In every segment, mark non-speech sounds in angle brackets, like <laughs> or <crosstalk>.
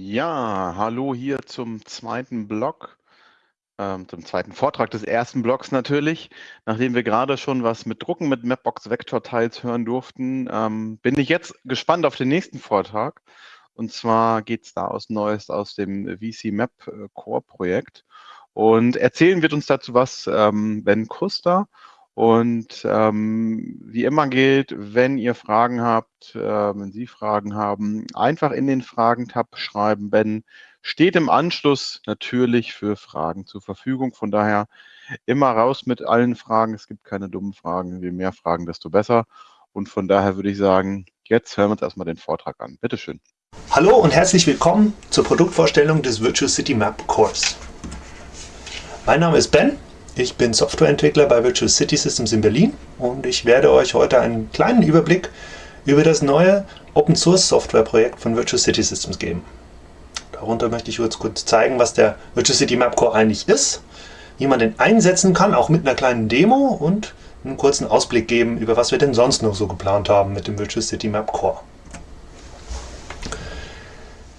Ja, hallo hier zum zweiten Block, ähm, zum zweiten Vortrag des ersten Blocks natürlich. Nachdem wir gerade schon was mit Drucken mit Mapbox Vector Tiles hören durften, ähm, bin ich jetzt gespannt auf den nächsten Vortrag. Und zwar geht es da aus Neues aus dem VC Map äh, Core Projekt. Und erzählen wird uns dazu was ähm, Ben Kuster. Und ähm, wie immer gilt, wenn ihr Fragen habt, äh, wenn Sie Fragen haben, einfach in den Fragen-Tab schreiben. Ben steht im Anschluss natürlich für Fragen zur Verfügung. Von daher immer raus mit allen Fragen. Es gibt keine dummen Fragen. Je mehr Fragen, desto besser. Und von daher würde ich sagen, jetzt hören wir uns erstmal den Vortrag an. Bitteschön. Hallo und herzlich willkommen zur Produktvorstellung des Virtual City Map Course. Mein Name ist Ben ich bin Softwareentwickler bei Virtual City Systems in Berlin und ich werde euch heute einen kleinen Überblick über das neue Open Source Software Projekt von Virtual City Systems geben. Darunter möchte ich kurz, kurz zeigen, was der Virtual City Map Core eigentlich ist, wie man den einsetzen kann, auch mit einer kleinen Demo und einen kurzen Ausblick geben, über was wir denn sonst noch so geplant haben mit dem Virtual City Map Core.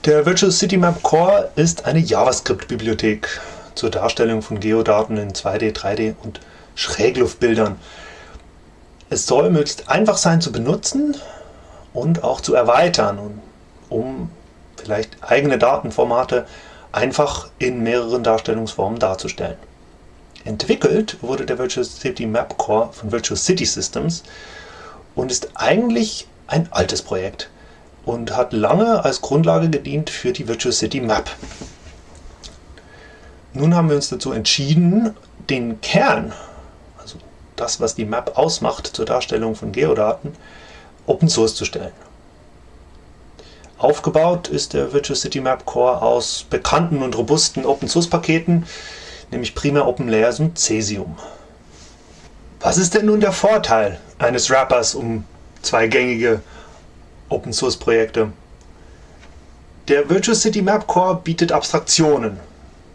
Der Virtual City Map Core ist eine JavaScript-Bibliothek zur Darstellung von Geodaten in 2D, 3D und Schrägluftbildern. Es soll möglichst einfach sein zu benutzen und auch zu erweitern, um vielleicht eigene Datenformate einfach in mehreren Darstellungsformen darzustellen. Entwickelt wurde der Virtual City Map Core von Virtual City Systems und ist eigentlich ein altes Projekt und hat lange als Grundlage gedient für die Virtual City Map. Nun haben wir uns dazu entschieden, den Kern, also das, was die Map ausmacht zur Darstellung von Geodaten, Open Source zu stellen. Aufgebaut ist der Virtual City Map Core aus bekannten und robusten Open Source Paketen, nämlich primär OpenLayers und Cesium. Was ist denn nun der Vorteil eines Wrappers um zwei gängige Open Source Projekte? Der Virtual City Map Core bietet Abstraktionen,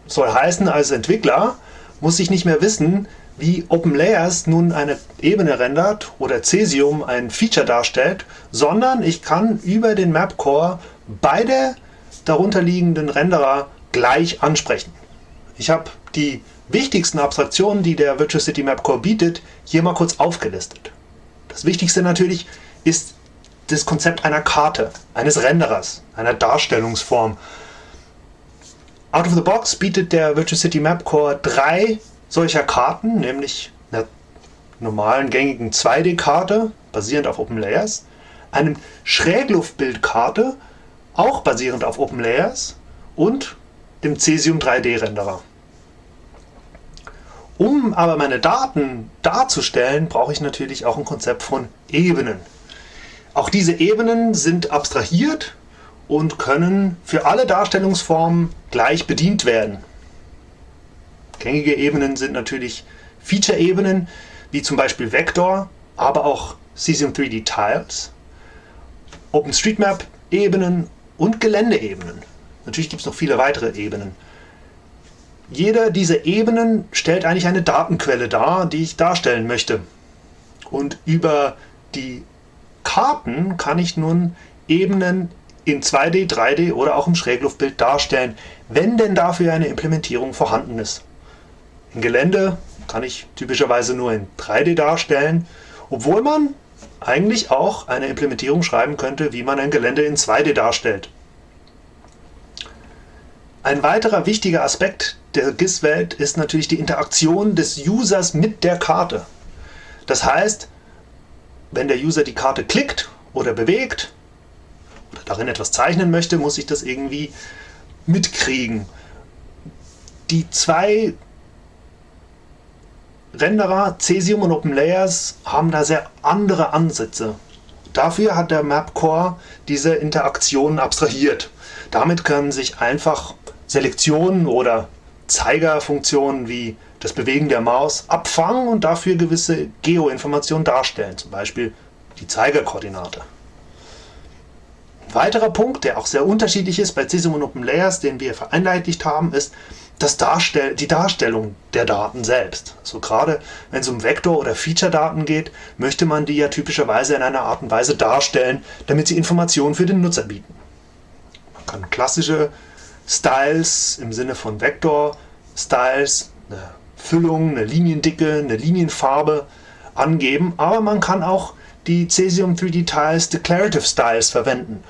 soll heißen, als Entwickler muss ich nicht mehr wissen, wie OpenLayers nun eine Ebene rendert oder Cesium ein Feature darstellt, sondern ich kann über den Mapcore beide darunterliegenden Renderer gleich ansprechen. Ich habe die wichtigsten Abstraktionen, die der Virtual City Mapcore bietet, hier mal kurz aufgelistet. Das Wichtigste natürlich ist das Konzept einer Karte, eines Renderers, einer Darstellungsform. Out of the box bietet der Virtual City Map Core drei solcher Karten, nämlich einer normalen gängigen 2D-Karte, basierend auf OpenLayers, einem Schrägluftbildkarte, auch basierend auf OpenLayers und dem Cesium 3D-Renderer. Um aber meine Daten darzustellen, brauche ich natürlich auch ein Konzept von Ebenen. Auch diese Ebenen sind abstrahiert und können für alle Darstellungsformen gleich bedient werden. Gängige Ebenen sind natürlich Feature-Ebenen, wie zum Beispiel Vector, aber auch Cesium 3D Tiles, OpenStreetMap-Ebenen und Geländeebenen. Natürlich gibt es noch viele weitere Ebenen. Jeder dieser Ebenen stellt eigentlich eine Datenquelle dar, die ich darstellen möchte. Und über die Karten kann ich nun Ebenen in 2D, 3D oder auch im Schrägluftbild darstellen, wenn denn dafür eine Implementierung vorhanden ist. Im Gelände kann ich typischerweise nur in 3D darstellen, obwohl man eigentlich auch eine Implementierung schreiben könnte, wie man ein Gelände in 2D darstellt. Ein weiterer wichtiger Aspekt der GIS-Welt ist natürlich die Interaktion des Users mit der Karte. Das heißt, wenn der User die Karte klickt oder bewegt, darin etwas zeichnen möchte, muss ich das irgendwie mitkriegen. Die zwei Renderer, Cesium und OpenLayers, haben da sehr andere Ansätze. Dafür hat der MapCore diese Interaktionen abstrahiert. Damit können sich einfach Selektionen oder Zeigerfunktionen wie das Bewegen der Maus abfangen und dafür gewisse Geoinformationen darstellen, zum Beispiel die Zeigerkoordinate weiterer Punkt, der auch sehr unterschiedlich ist bei Cesium und OpenLayers, den wir vereinheitlicht haben, ist das Darstell die Darstellung der Daten selbst. Also gerade wenn es um Vektor- oder Feature-Daten geht, möchte man die ja typischerweise in einer Art und Weise darstellen, damit sie Informationen für den Nutzer bieten. Man kann klassische Styles im Sinne von Vektor-Styles, eine Füllung, eine Liniendicke, eine Linienfarbe angeben, aber man kann auch die Cesium 3D Tiles Declarative Styles verwenden.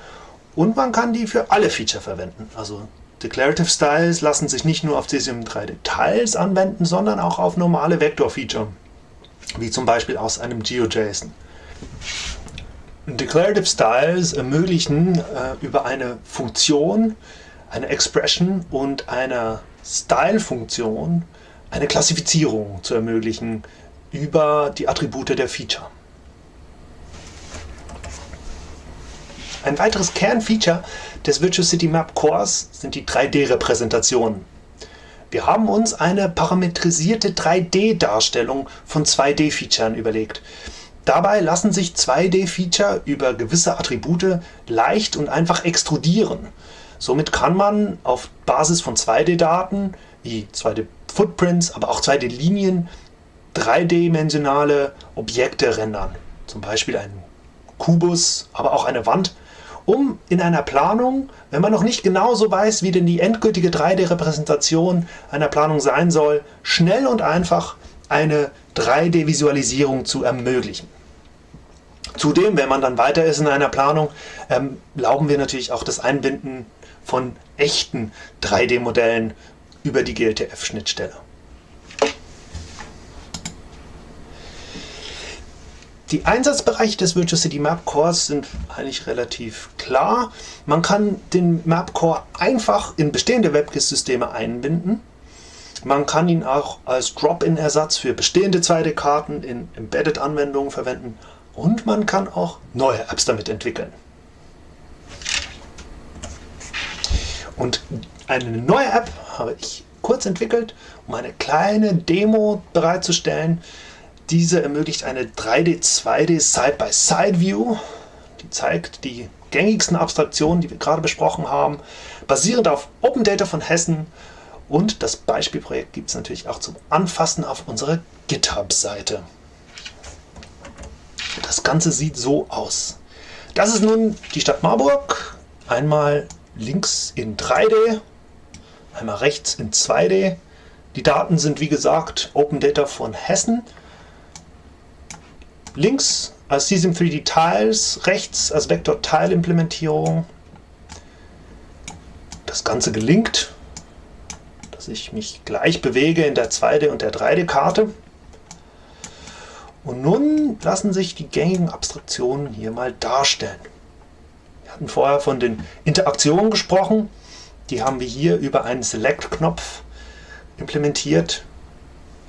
Und man kann die für alle Feature verwenden. Also Declarative Styles lassen sich nicht nur auf Cesium 3D Tiles anwenden, sondern auch auf normale Vektor-Feature, wie zum Beispiel aus einem GeoJSON. Declarative Styles ermöglichen äh, über eine Funktion, eine Expression und eine Style-Funktion eine Klassifizierung zu ermöglichen über die Attribute der Feature. Ein weiteres Kernfeature des Virtual City Map Cores sind die 3D-Repräsentationen. Wir haben uns eine parametrisierte 3D-Darstellung von 2D-Featuren überlegt. Dabei lassen sich 2D-Feature über gewisse Attribute leicht und einfach extrudieren. Somit kann man auf Basis von 2D-Daten wie 2D-Footprints, aber auch 2D-Linien dreidimensionale Objekte rendern. Zum Beispiel einen Kubus, aber auch eine Wand um in einer Planung, wenn man noch nicht genau so weiß, wie denn die endgültige 3D-Repräsentation einer Planung sein soll, schnell und einfach eine 3D-Visualisierung zu ermöglichen. Zudem, wenn man dann weiter ist in einer Planung, ähm, erlauben wir natürlich auch das Einbinden von echten 3D-Modellen über die GLTF-Schnittstelle. Die Einsatzbereiche des Virtual City Map Cores sind eigentlich relativ klar. Man kann den Map Core einfach in bestehende WebGIS-Systeme einbinden. Man kann ihn auch als Drop-in-Ersatz für bestehende 2D-Karten in Embedded-Anwendungen verwenden und man kann auch neue Apps damit entwickeln. Und eine neue App habe ich kurz entwickelt, um eine kleine Demo bereitzustellen, diese ermöglicht eine 3D, 2D Side-by-Side-View. Die zeigt die gängigsten Abstraktionen, die wir gerade besprochen haben, basierend auf Open Data von Hessen. Und das Beispielprojekt gibt es natürlich auch zum Anfassen auf unserer GitHub-Seite. Das Ganze sieht so aus. Das ist nun die Stadt Marburg. Einmal links in 3D, einmal rechts in 2D. Die Daten sind wie gesagt Open Data von Hessen. Links als Cesium 3D Tiles, rechts als Vector Tile Implementierung. Das Ganze gelingt, dass ich mich gleich bewege in der 2D und der 3D Karte. Und nun lassen sich die gängigen Abstraktionen hier mal darstellen. Wir hatten vorher von den Interaktionen gesprochen. Die haben wir hier über einen Select-Knopf implementiert.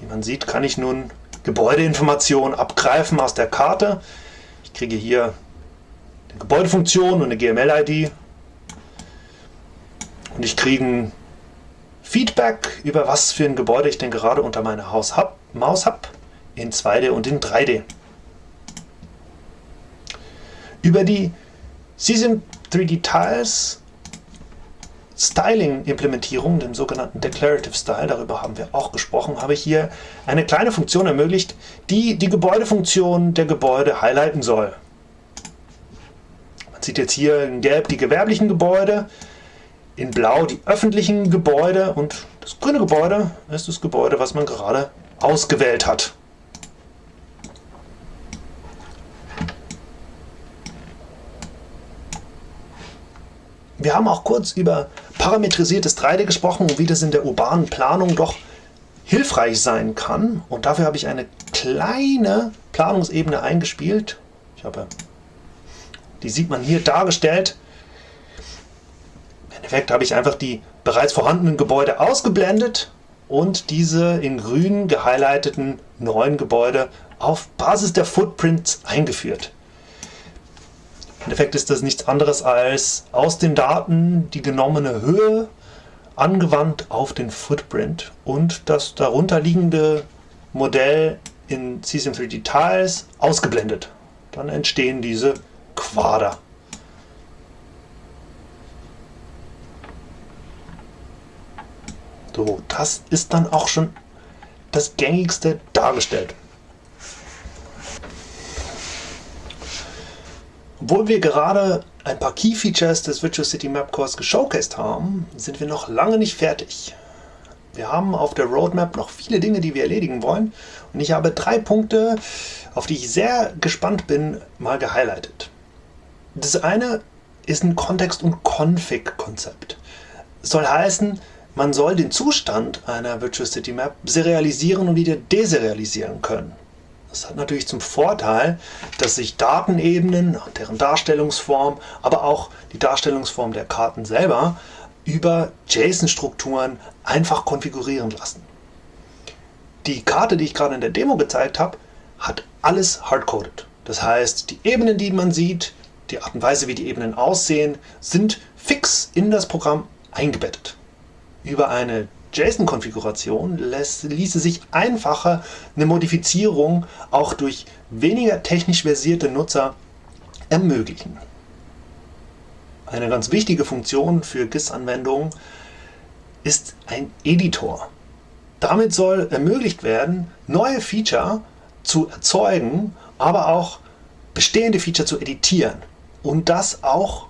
Wie man sieht, kann ich nun Gebäudeinformation abgreifen aus der Karte. Ich kriege hier eine Gebäudefunktion und eine GML-ID. Und ich kriege ein Feedback über was für ein Gebäude ich denn gerade unter meiner Haus hab, Maus habe, in 2D und in 3D. Über die Cesium 3D Tiles Styling-Implementierung, dem sogenannten Declarative Style, darüber haben wir auch gesprochen, habe ich hier eine kleine Funktion ermöglicht, die die Gebäudefunktion der Gebäude highlighten soll. Man sieht jetzt hier in Gelb die gewerblichen Gebäude, in Blau die öffentlichen Gebäude und das grüne Gebäude ist das Gebäude, was man gerade ausgewählt hat. Wir haben auch kurz über parametrisiertes 3D gesprochen und wie das in der urbanen Planung doch hilfreich sein kann. Und dafür habe ich eine kleine Planungsebene eingespielt. Ich habe, die sieht man hier dargestellt. Im Endeffekt habe ich einfach die bereits vorhandenen Gebäude ausgeblendet und diese in grün gehighlighteten neuen Gebäude auf Basis der Footprints eingeführt. Im Endeffekt ist das nichts anderes als aus den Daten die genommene Höhe angewandt auf den Footprint und das darunter liegende Modell in Cesium 3D Tiles ausgeblendet. Dann entstehen diese Quader. So, das ist dann auch schon das gängigste dargestellt. Obwohl wir gerade ein paar Key Features des Virtual City Map Cores geshowcased haben, sind wir noch lange nicht fertig. Wir haben auf der Roadmap noch viele Dinge, die wir erledigen wollen. Und ich habe drei Punkte, auf die ich sehr gespannt bin, mal gehighlightet. Das eine ist ein Kontext- und Config-Konzept. Soll heißen, man soll den Zustand einer Virtual City Map serialisieren und wieder deserialisieren können. Das hat natürlich zum Vorteil, dass sich Datenebenen und deren Darstellungsform, aber auch die Darstellungsform der Karten selber über JSON-Strukturen einfach konfigurieren lassen. Die Karte, die ich gerade in der Demo gezeigt habe, hat alles hardcoded. Das heißt, die Ebenen, die man sieht, die Art und Weise, wie die Ebenen aussehen, sind fix in das Programm eingebettet. Über eine JSON-Konfiguration ließe sich einfacher eine Modifizierung auch durch weniger technisch versierte Nutzer ermöglichen. Eine ganz wichtige Funktion für GIS-Anwendungen ist ein Editor. Damit soll ermöglicht werden, neue Feature zu erzeugen, aber auch bestehende Feature zu editieren. Und das auch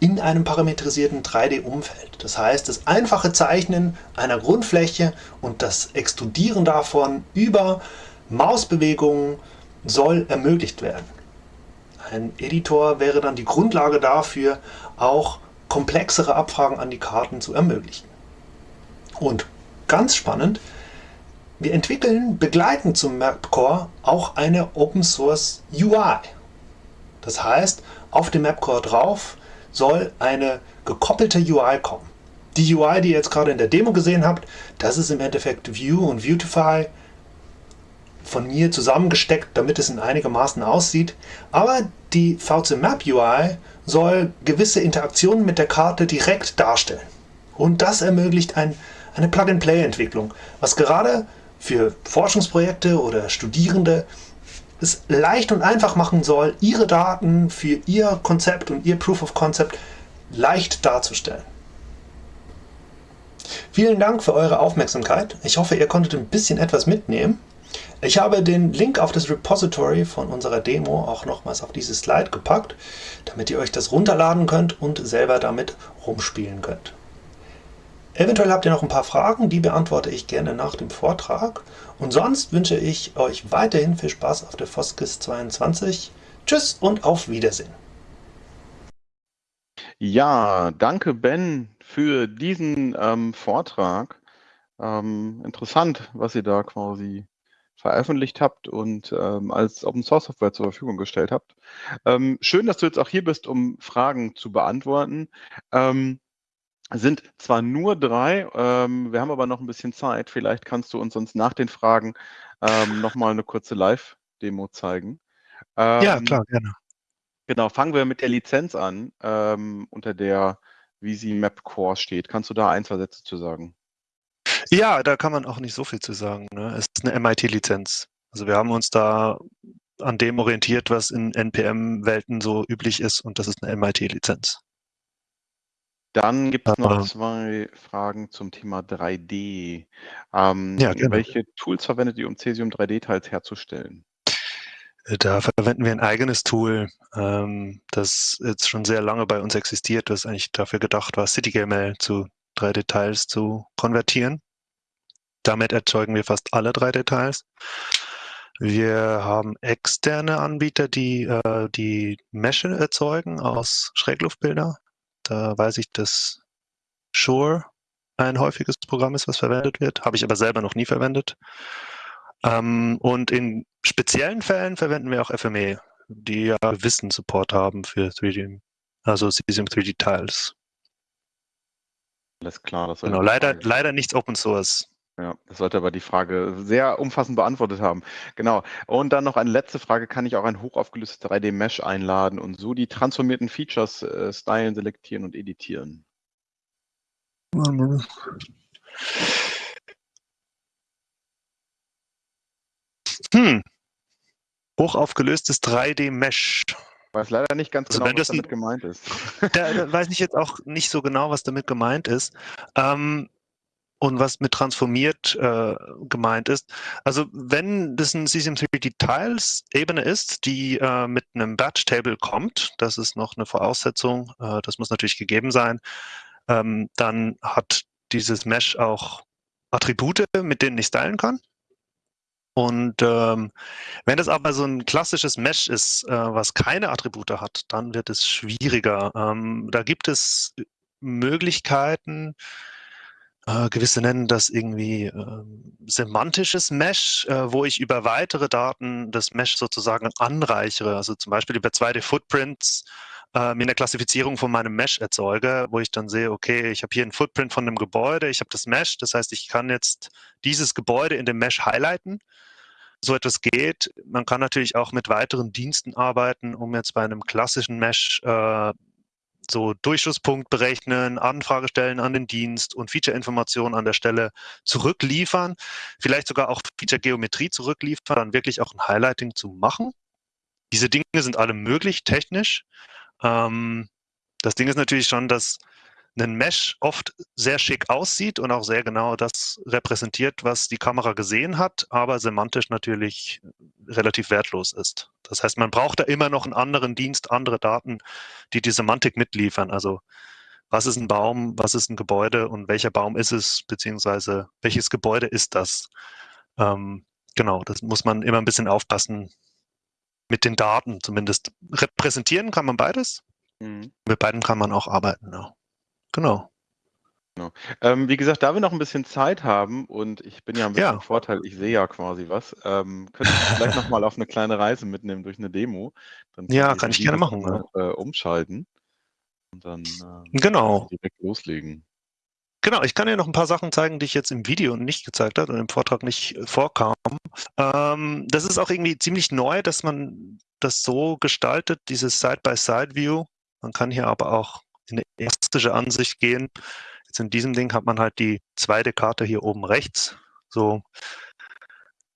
in einem parametrisierten 3D-Umfeld. Das heißt, das einfache Zeichnen einer Grundfläche und das Extrudieren davon über Mausbewegungen soll ermöglicht werden. Ein Editor wäre dann die Grundlage dafür, auch komplexere Abfragen an die Karten zu ermöglichen. Und ganz spannend, wir entwickeln begleitend zum MapCore auch eine Open Source UI. Das heißt, auf dem MapCore drauf soll eine gekoppelte UI kommen. Die UI, die ihr jetzt gerade in der Demo gesehen habt, das ist im Endeffekt View und Viewtify von mir zusammengesteckt, damit es in einigermaßen aussieht. Aber die VC Map UI soll gewisse Interaktionen mit der Karte direkt darstellen. Und das ermöglicht ein, eine Plug-and-Play-Entwicklung, was gerade für Forschungsprojekte oder Studierende es leicht und einfach machen soll, ihre Daten für ihr Konzept und ihr Proof of Concept leicht darzustellen. Vielen Dank für eure Aufmerksamkeit. Ich hoffe, ihr konntet ein bisschen etwas mitnehmen. Ich habe den Link auf das Repository von unserer Demo auch nochmals auf dieses Slide gepackt, damit ihr euch das runterladen könnt und selber damit rumspielen könnt. Eventuell habt ihr noch ein paar Fragen, die beantworte ich gerne nach dem Vortrag. Und sonst wünsche ich euch weiterhin viel Spaß auf der Foskis 22. Tschüss und auf Wiedersehen. Ja, danke Ben für diesen ähm, Vortrag. Ähm, interessant, was ihr da quasi veröffentlicht habt und ähm, als Open Source Software zur Verfügung gestellt habt. Ähm, schön, dass du jetzt auch hier bist, um Fragen zu beantworten. Sind zwar nur drei, ähm, wir haben aber noch ein bisschen Zeit. Vielleicht kannst du uns sonst nach den Fragen ähm, nochmal eine kurze Live-Demo zeigen. Ähm, ja, klar, gerne. Genau, fangen wir mit der Lizenz an, ähm, unter der Visi Map Core steht. Kannst du da ein, zwei Sätze zu sagen? Ja, da kann man auch nicht so viel zu sagen. Ne? Es ist eine MIT-Lizenz. Also wir haben uns da an dem orientiert, was in NPM-Welten so üblich ist und das ist eine MIT-Lizenz. Dann gibt es noch zwei Fragen zum Thema 3D. Ähm, Ja, gerne. welche Tools verwendet ihr, um Cesium 3D-Teils herzustellen? Äh, da verwenden wir ein eigenes Tool, ähm, das jetzt schon sehr lange bei uns existiert, das eigentlich dafür gedacht war, CityGML zu 3D-Teils zu konvertieren. Damit erzeugen wir fast alle 3D-Teils. Wir haben externe Anbieter, die äh, die Mesche erzeugen aus Schrägluftbilder. Da weiß ich, dass Shure ein häufiges Programm ist, was verwendet wird. Habe ich aber selber noch nie verwendet. Ähm, und in speziellen Fällen verwenden wir auch FME, die ja Wissen-Support haben für 3D, also Cesium 3D Tiles. Alles klar, das Genau, leider, leider nichts Open Source. Ja, das sollte aber die Frage sehr umfassend beantwortet haben. Genau. Und dann noch eine letzte Frage. Kann ich auch ein hochaufgelöstes 3D-Mesh einladen und so die transformierten Features äh, stylen, selektieren und editieren? Hm. Hochaufgelöstes 3D-Mesh. Ich weiß leider nicht ganz Also genau, was damit gemeint ist. Da, da weiß ich jetzt auch nicht so genau, was damit gemeint ist. Ähm, und in speziellen Fällen verwenden wir auch FME, die ja Wissen-Support haben für 3D, Cesium 3D Tiles. Alles klar, das sollte aber die Frage sehr umfassend beantwortet haben. Und dann noch eine letzte Frage. Kann ich auch ein hochaufgelöstes 3D-Mesh einladen und so die transformierten Features stylen, selektieren und editieren? Da, da weiß ich jetzt auch nicht so was mit transformiert äh, gemeint ist. Also wenn das ein CCM 3D Tiles Ebene ist, die äh, mit einem Batch Table kommt, das ist noch eine Voraussetzung, äh, das muss natürlich gegeben sein, ähm, dann hat dieses Mesh auch Attribute, mit denen ich stylen kann. Und ähm, wenn das aber so ein klassisches Mesh ist, äh, was keine Attribute hat, dann wird es schwieriger. Ähm, da gibt es Möglichkeiten, äh, gewisse nennen das irgendwie äh, semantisches Mesh, äh, wo ich über weitere Daten das Mesh sozusagen anreichere. Also zum Beispiel über 2D-Footprints äh, mir eine Klassifizierung von meinem Mesh erzeuge, wo ich dann sehe, okay, ich habe hier einen Footprint von einem Gebäude, ich habe das Mesh, das heißt, ich kann jetzt dieses Gebäude in dem Mesh highlighten. So etwas geht. Man kann natürlich auch mit weiteren Diensten arbeiten, um jetzt bei einem klassischen Mesh äh, so Durchschusspunkt berechnen, Anfrage stellen an den Dienst und Feature-Informationen an der Stelle zurückliefern, vielleicht sogar auch Feature-Geometrie zurückliefern, dann wirklich auch ein Highlighting zu machen. Diese Dinge sind alle möglich technisch. Ähm, das Ding ist natürlich schon, dass ein Mesh oft sehr schick aussieht und auch sehr genau das repräsentiert, was die Kamera gesehen hat, aber semantisch natürlich relativ wertlos ist. Das heißt, man braucht da immer noch einen anderen Dienst, andere Daten, die die Semantik mitliefern. Also was ist ein Baum, was ist ein Gebäude und welcher Baum ist es, beziehungsweise welches Gebäude ist das? Ähm, genau, das muss man immer ein bisschen aufpassen mit den Daten zumindest. Repräsentieren kann man beides. Mhm. Mit beiden kann man auch arbeiten. Ja. Genau. Genau. Ähm, wie gesagt, da wir noch ein bisschen Zeit haben und ich bin ja ein bisschen Ja. im Vorteil, ich sehe ja quasi was, ähm, könnte ich vielleicht noch mal auf eine kleine Reise mitnehmen durch eine Demo. Dann Ja, kann ich gerne machen, noch, äh, umschalten und dann, ähm, Genau. direkt loslegen. Genau, ich kann dir noch ein paar Sachen zeigen, die ich jetzt im Video nicht gezeigt habe und im Vortrag nicht äh, vorkam. Ähm, das ist auch irgendwie ziemlich neu, dass man das so gestaltet, dieses Side-by-Side-View. Man kann hier aber auch in eine elastische Ansicht gehen. Jetzt in diesem Ding hat man halt die zweite Karte hier oben rechts. So.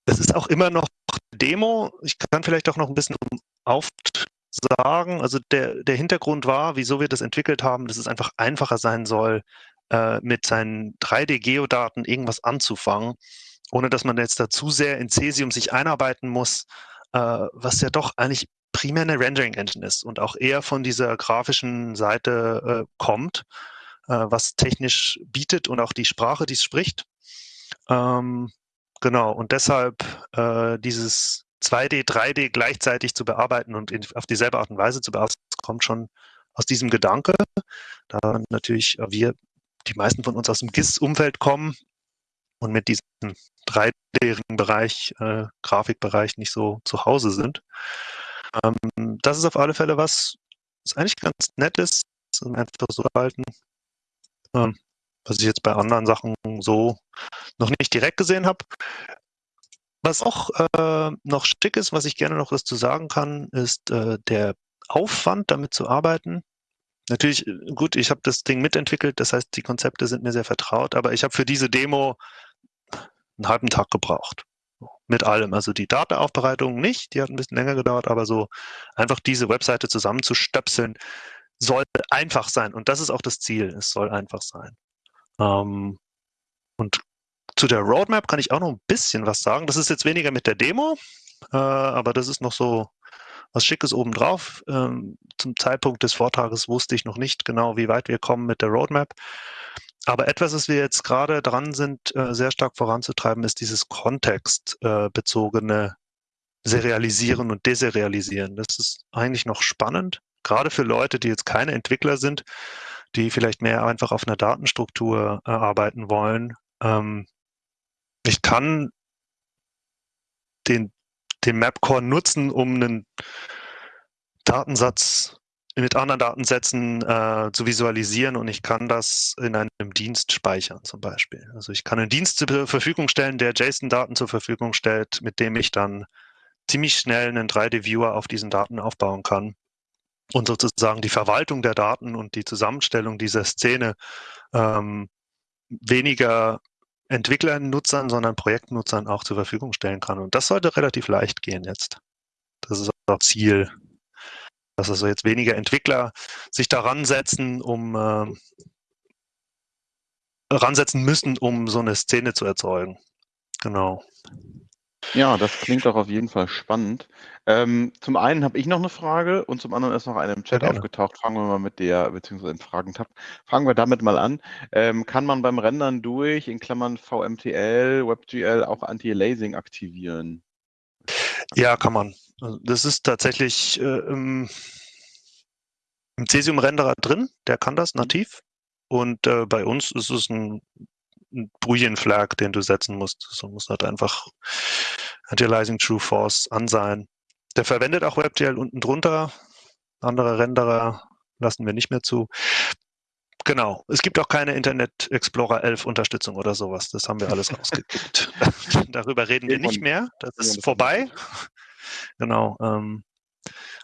Es ist auch immer noch Demo. Ich kann vielleicht auch noch ein bisschen aufsagen. Also der, der Hintergrund war, wieso wir das entwickelt haben, dass es einfach einfacher sein soll, äh, mit seinen 3D-Geodaten irgendwas anzufangen, ohne dass man jetzt da zu sehr in Cesium sich einarbeiten muss, äh, was ja doch eigentlich primär eine Rendering-Engine ist und auch eher von dieser grafischen Seite äh, kommt, äh, was technisch bietet und auch die Sprache, die es spricht. Ähm, genau, und deshalb äh, dieses 2D, 3D gleichzeitig zu bearbeiten und in, auf dieselbe Art und Weise zu bearbeiten, kommt schon aus diesem Gedanke. Da natürlich wir, die meisten von uns aus dem GIS-Umfeld kommen und mit diesem 3D-Bereich, äh, Grafikbereich nicht so zu Hause sind. Ähm, das ist auf alle Fälle was, was eigentlich ganz nett ist, einfach so halten. Ähm, was ich jetzt bei anderen Sachen so noch nicht direkt gesehen habe. Was auch äh, noch schick ist, was ich gerne noch dazu sagen kann, ist äh, der Aufwand, damit zu arbeiten. Natürlich, äh, gut, ich habe das Ding mitentwickelt, das heißt, die Konzepte sind mir sehr vertraut, aber ich habe für diese Demo einen halben Tag gebraucht mit allem. Also die Datenaufbereitung nicht, die hat ein bisschen länger gedauert, aber so einfach diese Webseite zusammenzustöpseln, soll einfach sein. Und das ist auch das Ziel. Es soll einfach sein. Ähm, und zu der Roadmap kann ich auch noch ein bisschen was sagen. Das ist jetzt weniger mit der Demo, äh, aber das ist noch so was Schickes obendrauf. Ähm, zum Zeitpunkt des Vortrages wusste ich noch nicht genau, wie weit wir kommen mit der Roadmap. Aber etwas, was wir jetzt gerade dran sind, äh, sehr stark voranzutreiben, ist dieses kontextbezogene Serialisieren und Deserialisieren. Das ist eigentlich noch spannend, gerade für Leute, die jetzt keine Entwickler sind, die vielleicht mehr einfach auf einer Datenstruktur äh, arbeiten wollen. Ähm, ich kann den, den Mapcore nutzen, um einen Datensatz mit anderen Datensätzen äh, zu visualisieren und ich kann das in einem Dienst speichern zum Beispiel. Also ich kann einen Dienst zur Verfügung stellen, der JSON-Daten zur Verfügung stellt, mit dem ich dann ziemlich schnell einen 3D-Viewer auf diesen Daten aufbauen kann und sozusagen die Verwaltung der Daten und die Zusammenstellung dieser Szene ähm, weniger Entwicklern, Nutzern, sondern Projektnutzern auch zur Verfügung stellen kann. Und das sollte relativ leicht gehen jetzt. Das ist auch Ziel dass also jetzt weniger Entwickler sich daran setzen, um äh, ransetzen müssen, um so eine Szene zu erzeugen. Genau. Ja, das klingt doch auf jeden Fall spannend. Ähm, zum einen habe ich noch eine Frage und zum anderen ist noch eine im Chat gerne. aufgetaucht. Fangen wir mal mit der, beziehungsweise im Fragentab, fangen wir damit mal an. Ähm, kann man beim Rendern durch, in Klammern VMTL, WebGL, auch Anti-Aliasing aktivieren? Ja, kann man. Also das ist tatsächlich äh, im, im Cesium-Renderer drin, der kann das nativ. Und äh, bei uns ist es ein, ein Boolean-Flag, den du setzen musst. So muss halt einfach Antializing True Force an sein. Der verwendet auch WebGL unten drunter. Andere Renderer lassen wir nicht mehr zu. Genau. Es gibt auch keine Internet Explorer 11 Unterstützung oder sowas. Das haben wir alles <laughs> rausgekriegt. <laughs> Darüber reden wir nicht mehr. Das ist vorbei. Genau. Ähm,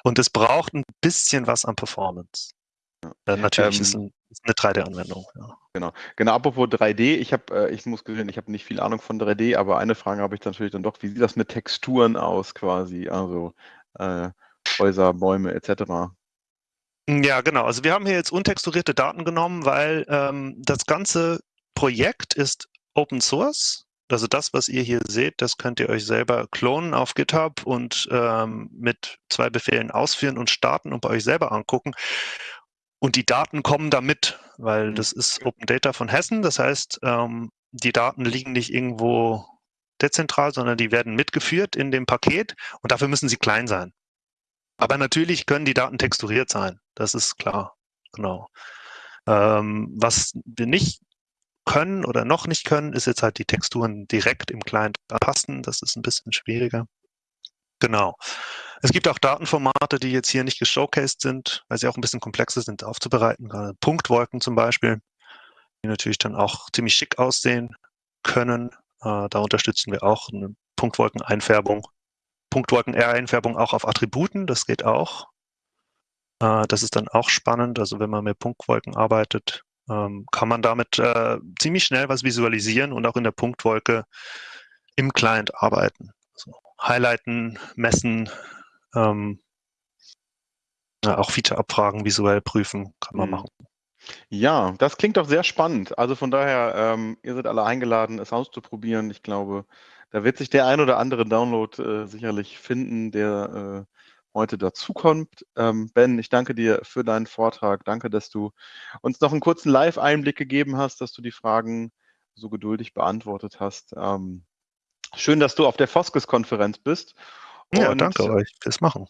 und es braucht ein bisschen was an Performance. Äh, natürlich Ähm, ist, ein, ist eine 3D-Anwendung. Ja. Genau. Genau, apropos 3D, ich habe, äh, ich muss gestehen, ich habe nicht viel Ahnung von 3D, aber eine Frage habe ich natürlich dann doch, wie sieht das mit Texturen aus quasi? Also äh, Häuser, Bäume etc. Ja, genau. Also wir haben hier jetzt untexturierte Daten genommen, weil ähm, das ganze Projekt ist Open Source. Also das, was ihr hier seht, das könnt ihr euch selber klonen auf GitHub und ähm, mit zwei Befehlen ausführen und starten und bei euch selber angucken. Und die Daten kommen da mit, weil Mhm. das ist Open Data von Hessen. Das heißt, ähm, die Daten liegen nicht irgendwo dezentral, sondern die werden mitgeführt in dem Paket und dafür müssen sie klein sein. Aber natürlich können die Daten texturiert sein. Das ist klar. Genau. Ähm, was wir nicht können oder noch nicht können, ist jetzt halt die Texturen direkt im Client anpassen. Das ist ein bisschen schwieriger. Genau. Es gibt auch Datenformate, die jetzt hier nicht geshowcased sind, weil sie auch ein bisschen komplexer sind aufzubereiten. Gerade Punktwolken zum Beispiel, die natürlich dann auch ziemlich schick aussehen können. Äh, da unterstützen wir auch eine Punktwolkeneinfärbung. Punktwolken-R-Einfärbung auch auf Attributen, das geht auch. Äh, das ist dann auch spannend. Also wenn man mit Punktwolken arbeitet, ähm, kann man damit äh, ziemlich schnell was visualisieren und auch in der Punktwolke im Client arbeiten. Also highlighten, messen, ähm, ja, auch Feature-Abfragen visuell prüfen, kann man Mhm. machen. Ja, das klingt doch sehr spannend. Also von daher, ähm, ihr seid alle eingeladen, es auszuprobieren. Ich glaube, da wird sich der ein oder andere Download äh, sicherlich finden, der äh, heute dazukommt. Ähm, ben, ich danke dir für deinen Vortrag. Danke, dass du uns noch einen kurzen Live-Einblick gegeben hast, dass du die Fragen so geduldig beantwortet hast. Ähm, schön, dass du auf der Foskes-Konferenz bist. Ja, Und danke euch fürs Machen.